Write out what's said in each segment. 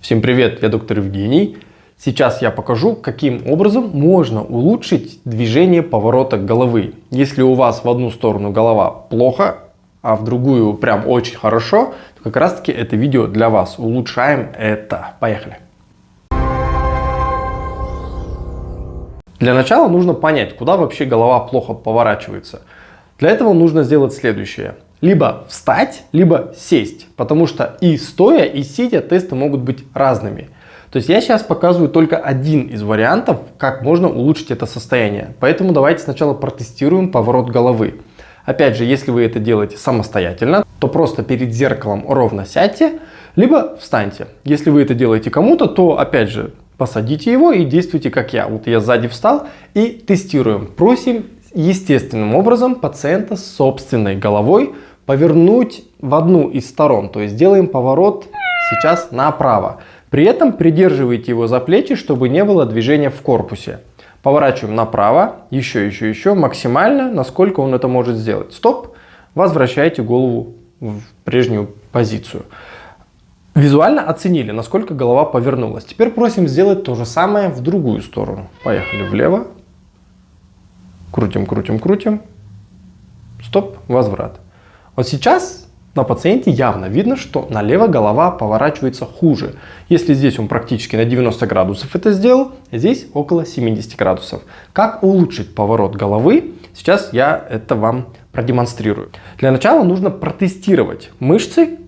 Всем привет, я доктор Евгений. Сейчас я покажу, каким образом можно улучшить движение поворота головы. Если у вас в одну сторону голова плохо, а в другую прям очень хорошо, то как раз таки это видео для вас. Улучшаем это. Поехали. Для начала нужно понять, куда вообще голова плохо поворачивается. Для этого нужно сделать следующее. Либо встать, либо сесть, потому что и стоя, и сидя тесты могут быть разными. То есть я сейчас показываю только один из вариантов, как можно улучшить это состояние. Поэтому давайте сначала протестируем поворот головы. Опять же, если вы это делаете самостоятельно, то просто перед зеркалом ровно сядьте, либо встаньте. Если вы это делаете кому-то, то опять же посадите его и действуйте как я. Вот я сзади встал и тестируем. Просим естественным образом пациента с собственной головой повернуть в одну из сторон. То есть делаем поворот сейчас направо. При этом придерживайте его за плечи, чтобы не было движения в корпусе. Поворачиваем направо, еще, еще, еще, максимально, насколько он это может сделать. Стоп, возвращайте голову в прежнюю позицию. Визуально оценили, насколько голова повернулась. Теперь просим сделать то же самое в другую сторону. Поехали влево. Крутим, крутим, крутим. Стоп, возврат. Вот сейчас на пациенте явно видно, что налево голова поворачивается хуже. Если здесь он практически на 90 градусов это сделал, здесь около 70 градусов. Как улучшить поворот головы? Сейчас я это вам продемонстрирую. Для начала нужно протестировать мышцы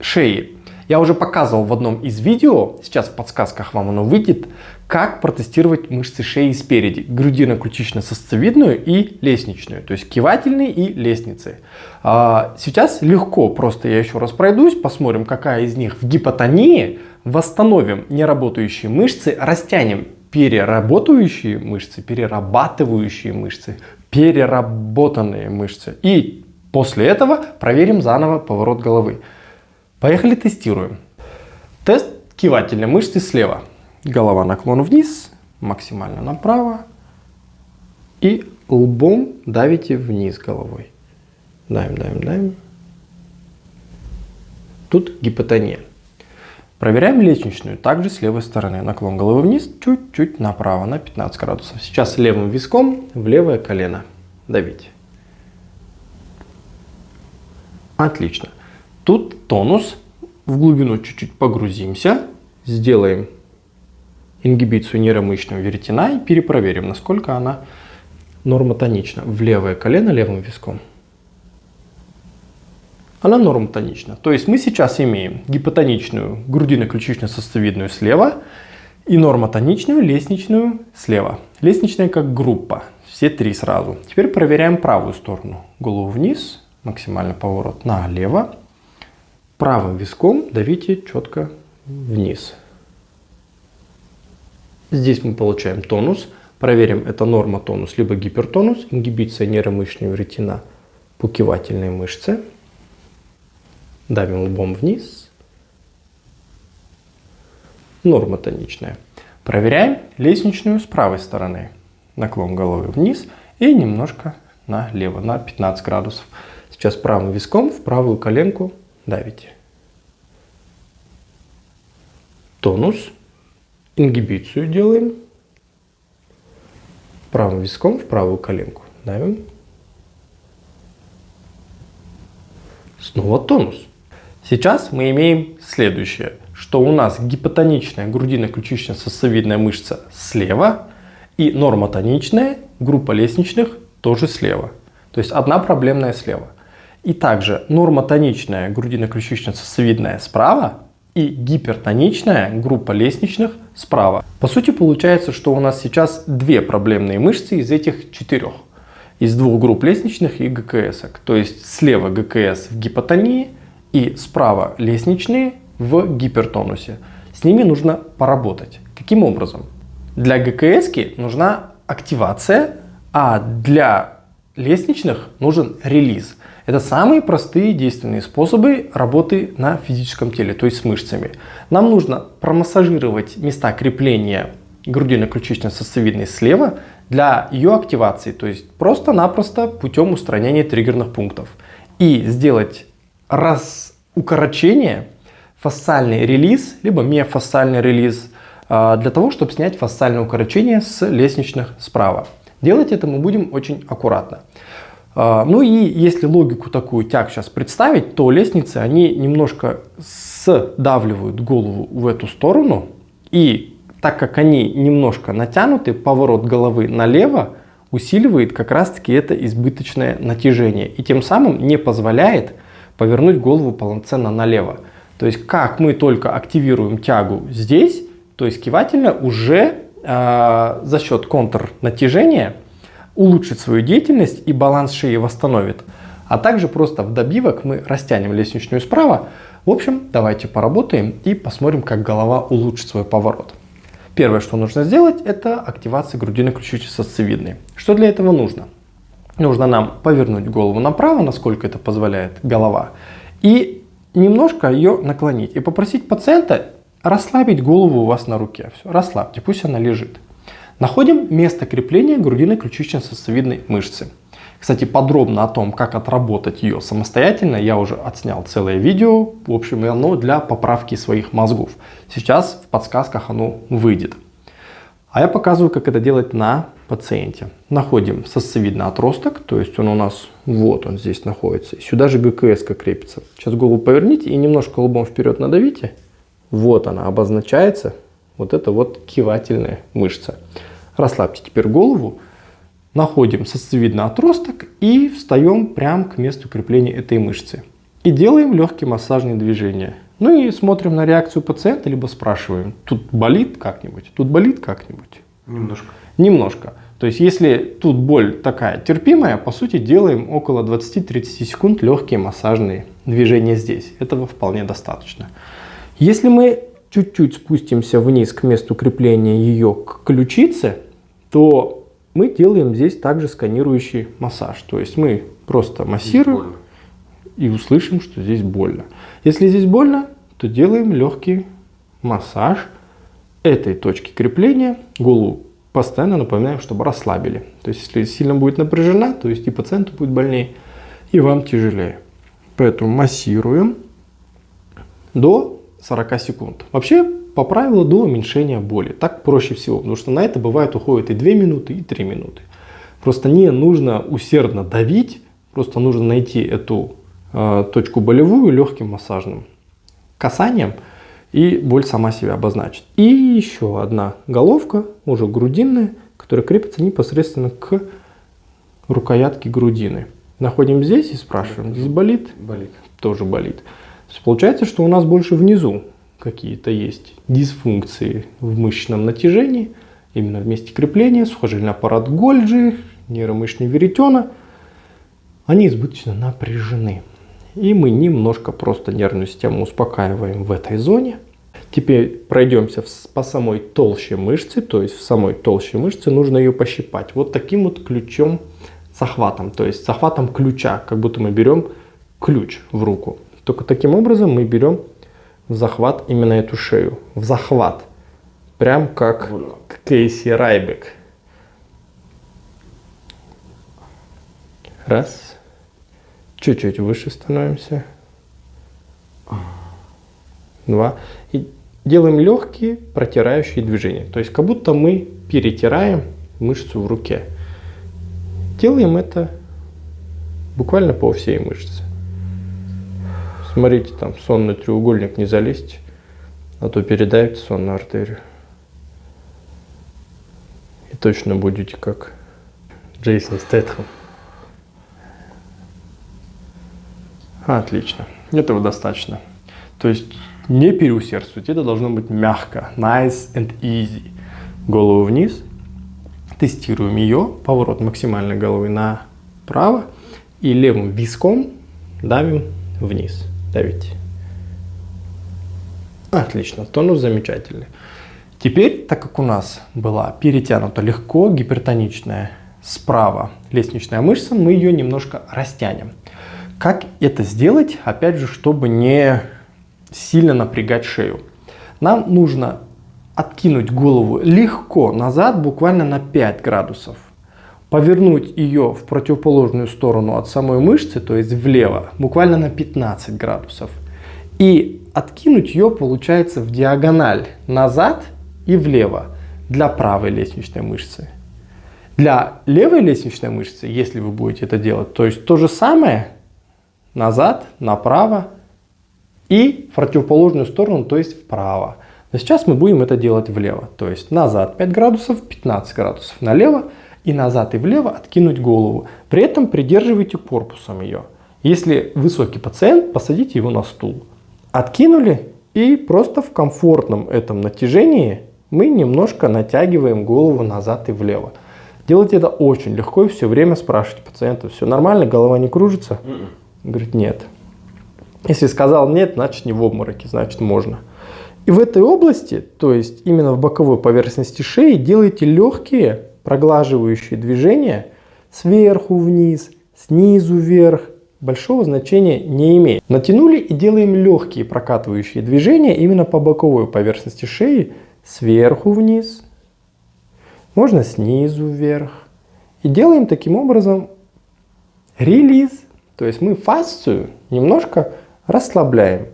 шеи. Я уже показывал в одном из видео, сейчас в подсказках вам оно выйдет, как протестировать мышцы шеи спереди, грудино-ключично-сосцевидную и лестничную, то есть кивательные и лестницы. А, сейчас легко, просто я еще раз пройдусь, посмотрим, какая из них в гипотонии, восстановим неработающие мышцы, растянем переработающие мышцы, перерабатывающие мышцы, переработанные мышцы. И после этого проверим заново поворот головы. Поехали тестируем. Тест кивательной мышцы слева. Голова наклон вниз, максимально направо. И лбом давите вниз головой. Даем, даем, даем. Тут гипотония. Проверяем лестничную, также с левой стороны. Наклон головы вниз, чуть-чуть направо, на 15 градусов. Сейчас левым виском в левое колено. Давите. Отлично. Тут тонус. В глубину чуть-чуть погрузимся. Сделаем ингибицию нейромышечного веретена и перепроверим, насколько она нормотонична. В левое колено левым виском. Она нормотонична. То есть мы сейчас имеем гипотоничную грудино-ключично-сосцевидную слева и нормотоничную лестничную слева. Лестничная как группа. Все три сразу. Теперь проверяем правую сторону. Голову вниз, максимальный поворот налево правым виском давите четко вниз. Здесь мы получаем тонус. Проверим, это норма тонус, либо гипертонус, ингибиция нейромышечного ретина по кивательной мышце. Давим лбом вниз. Норма тоничная. Проверяем лестничную с правой стороны. Наклон головы вниз и немножко налево, на 15 градусов. Сейчас правым виском в правую коленку давите. Тонус, ингибицию делаем. Правым виском в правую коленку давим. Снова тонус. Сейчас мы имеем следующее, что у нас гипотоничная грудино-ключично-сосцевидная мышца слева и нормотоничная группа лестничных тоже слева. То есть одна проблемная слева. И также нормотоничная грудино-ключично-сосцевидная справа и гипертоничная группа лестничных справа. По сути получается, что у нас сейчас две проблемные мышцы из этих четырех. Из двух групп лестничных и ГКС. -ок. То есть слева ГКС в гипотонии и справа лестничные в гипертонусе. С ними нужно поработать. Каким образом? Для ГКС нужна активация, а для лестничных нужен релиз. Это самые простые действенные способы работы на физическом теле, то есть с мышцами. Нам нужно промассажировать места крепления грудино-ключично-сосцевидной слева для ее активации, то есть просто-напросто путем устранения триггерных пунктов. И сделать раз укорочение фасциальный релиз, либо миофасциальный релиз, а, для того, чтобы снять фасциальное укорочение с лестничных справа. Делать это мы будем очень аккуратно. А, ну и если логику такую тяг сейчас представить, то лестницы, они немножко сдавливают голову в эту сторону. И так как они немножко натянуты, поворот головы налево усиливает как раз таки это избыточное натяжение. И тем самым не позволяет повернуть голову полноценно налево. То есть как мы только активируем тягу здесь, то есть кивательно уже за счет контрнатяжения улучшит свою деятельность и баланс шеи восстановит. А также просто в добивок мы растянем лестничную справа. В общем, давайте поработаем и посмотрим, как голова улучшит свой поворот. Первое, что нужно сделать, это активация грудины ключицы-сосцевидной. Что для этого нужно? Нужно нам повернуть голову направо, насколько это позволяет голова, и немножко ее наклонить. И попросить пациента расслабить голову у вас на руке. Все, расслабьте, пусть она лежит. Находим место крепления грудиной ключично-сосцевидной мышцы. Кстати, подробно о том, как отработать ее самостоятельно, я уже отснял целое видео, в общем, оно для поправки своих мозгов. Сейчас в подсказках оно выйдет. А я показываю, как это делать на пациенте. Находим сосцевидный отросток, то есть он у нас вот он здесь находится. Сюда же ГКС крепится. Сейчас голову поверните и немножко лбом вперед надавите. Вот она обозначается. Вот это вот кивательная мышца. Расслабьте теперь голову, находим сосцевидный отросток и встаем прямо к месту крепления этой мышцы. И делаем легкие массажные движения. Ну и смотрим на реакцию пациента, либо спрашиваем, тут болит как-нибудь, тут болит как-нибудь? Немножко. Немножко. То есть, если тут боль такая терпимая, по сути, делаем около 20-30 секунд легкие массажные движения здесь. Этого вполне достаточно. Если мы чуть-чуть спустимся вниз к месту крепления ее к ключице, то мы делаем здесь также сканирующий массаж. То есть мы просто массируем и услышим, что здесь больно. Если здесь больно, то делаем легкий массаж этой точки крепления. Голову постоянно напоминаем, чтобы расслабили. То есть если сильно будет напряжена, то есть и пациенту будет больнее, и вам тяжелее. Поэтому массируем до 40 секунд. Вообще по правилу до уменьшения боли. Так проще всего, потому что на это бывает уходит и 2 минуты, и 3 минуты. Просто не нужно усердно давить, просто нужно найти эту э, точку болевую легким массажным касанием, и боль сама себя обозначит. И еще одна головка, уже грудинная, которая крепится непосредственно к рукоятке грудины. Находим здесь и спрашиваем, здесь болит? Болит. Тоже болит. Получается, что у нас больше внизу какие-то есть дисфункции в мышечном натяжении, именно в месте крепления, сухожильный аппарат Гольджи, нейромышечный веретена, они избыточно напряжены. И мы немножко просто нервную систему успокаиваем в этой зоне. Теперь пройдемся по самой толще мышцы, то есть в самой толще мышцы нужно ее пощипать. Вот таким вот ключом захватом, то есть захватом ключа, как будто мы берем ключ в руку. Только таким образом мы берем в захват именно эту шею. В захват. Прям как Кейси Райбек. Раз. Чуть-чуть выше становимся. Два. И делаем легкие протирающие движения. То есть как будто мы перетираем мышцу в руке. Делаем это буквально по всей мышце. Смотрите, там сонный треугольник не залезьте, а то передавите сонную артерию. И точно будете как Джейсон Стэтхэм. Отлично. Этого достаточно. То есть не переусердствуйте, это должно быть мягко. Nice and easy. Голову вниз. Тестируем ее. Поворот максимальной головы направо. И левым виском давим вниз давите. Отлично, тонус замечательный. Теперь, так как у нас была перетянута легко гипертоничная справа лестничная мышца, мы ее немножко растянем. Как это сделать, опять же, чтобы не сильно напрягать шею? Нам нужно откинуть голову легко назад, буквально на 5 градусов повернуть ее в противоположную сторону от самой мышцы, то есть влево, буквально на 15 градусов. И откинуть ее получается в диагональ назад и влево для правой лестничной мышцы. Для левой лестничной мышцы, если вы будете это делать, то есть то же самое назад, направо и в противоположную сторону, то есть вправо. Но сейчас мы будем это делать влево, то есть назад 5 градусов, 15 градусов налево и назад и влево откинуть голову. При этом придерживайте корпусом ее. Если высокий пациент, посадите его на стул. Откинули и просто в комфортном этом натяжении мы немножко натягиваем голову назад и влево. Делать это очень легко и все время спрашивать пациента, все нормально, голова не кружится? -mm. Говорит, нет. Если сказал нет, значит не в обмороке, значит можно. И в этой области, то есть именно в боковой поверхности шеи, делайте легкие проглаживающие движения сверху вниз, снизу вверх, большого значения не имеет. Натянули и делаем легкие прокатывающие движения именно по боковой поверхности шеи, сверху вниз, можно снизу вверх. И делаем таким образом релиз. То есть мы фасцию немножко расслабляем.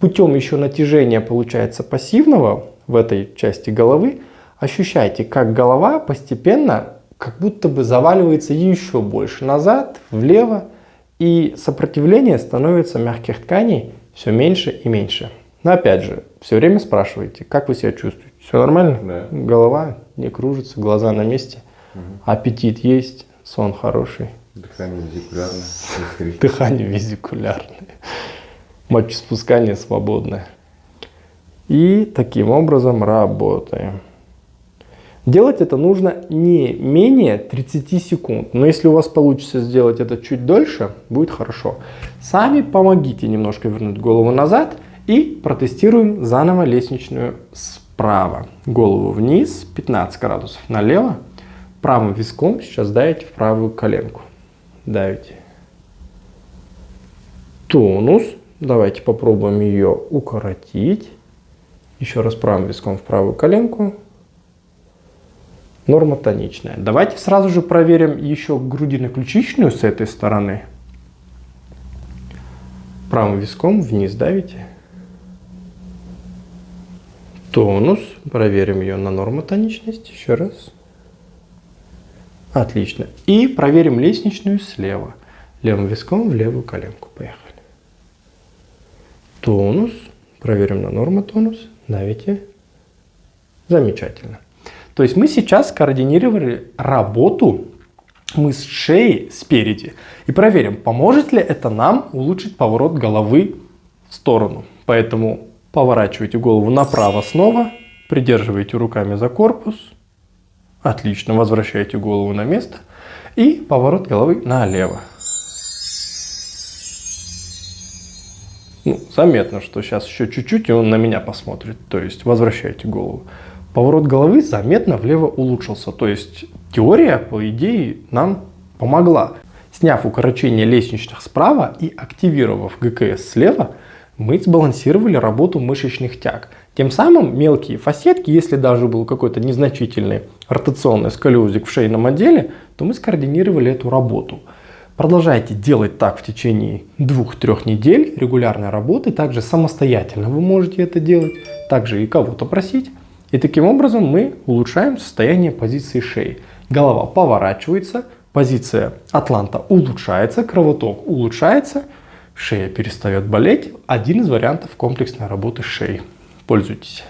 Путем еще натяжения получается пассивного в этой части головы. Ощущайте, как голова постепенно как будто бы заваливается еще больше назад, влево. И сопротивление становится мягких тканей все меньше и меньше. Но опять же, все время спрашивайте, как вы себя чувствуете? Все нормально? Да. Голова не кружится, глаза на месте, угу. аппетит есть, сон хороший. Дыхание визикулярное. Дыхание визикулярное. Мочеспускание свободное. И таким образом работаем. Делать это нужно не менее 30 секунд. Но если у вас получится сделать это чуть дольше, будет хорошо. Сами помогите немножко вернуть голову назад и протестируем заново лестничную справа. Голову вниз, 15 градусов налево. Правым виском сейчас давите в правую коленку. Давите. Тонус. Давайте попробуем ее укоротить. Еще раз правым виском в правую коленку. Норма тоничная. Давайте сразу же проверим еще грудино-ключичную с этой стороны. Правым виском вниз давите тонус. Проверим ее на нормотоничность еще раз. Отлично. И проверим лестничную слева. Левым виском в левую коленку. Поехали. Тонус. Проверим на нормотонус. Давите. Замечательно. То есть мы сейчас координировали работу мы с шеей спереди. И проверим, поможет ли это нам улучшить поворот головы в сторону. Поэтому Поворачивайте голову направо снова, придерживайте руками за корпус. Отлично, возвращайте голову на место. И поворот головы налево. Ну, заметно, что сейчас еще чуть-чуть, и он на меня посмотрит. То есть возвращайте голову. Поворот головы заметно влево улучшился. То есть теория, по идее, нам помогла. Сняв укорочение лестничных справа и активировав ГКС слева, мы сбалансировали работу мышечных тяг. Тем самым мелкие фасетки, если даже был какой-то незначительный ротационный сколиозик в шейном отделе, то мы скоординировали эту работу. Продолжайте делать так в течение 2-3 недель регулярной работы. Также самостоятельно вы можете это делать. Также и кого-то просить. И таким образом мы улучшаем состояние позиции шеи. Голова поворачивается, позиция атланта улучшается, кровоток улучшается – шея перестает болеть. Один из вариантов комплексной работы шеи. Пользуйтесь.